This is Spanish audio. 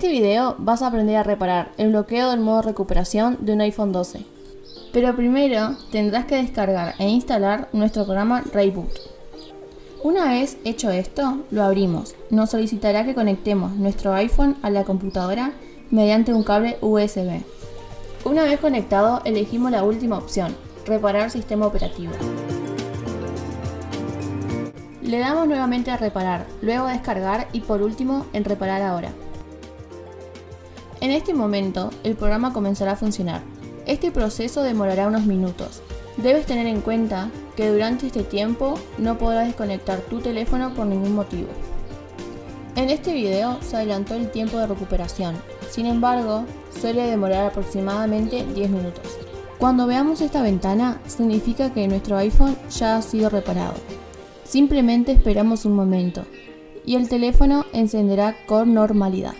este video vas a aprender a reparar el bloqueo del modo recuperación de un iPhone 12. Pero primero tendrás que descargar e instalar nuestro programa Rayboot. Una vez hecho esto, lo abrimos. Nos solicitará que conectemos nuestro iPhone a la computadora mediante un cable USB. Una vez conectado, elegimos la última opción, reparar sistema operativo. Le damos nuevamente a reparar, luego a descargar y por último en reparar ahora. En este momento, el programa comenzará a funcionar. Este proceso demorará unos minutos. Debes tener en cuenta que durante este tiempo no podrás desconectar tu teléfono por ningún motivo. En este video se adelantó el tiempo de recuperación, sin embargo, suele demorar aproximadamente 10 minutos. Cuando veamos esta ventana, significa que nuestro iPhone ya ha sido reparado. Simplemente esperamos un momento y el teléfono encenderá con normalidad.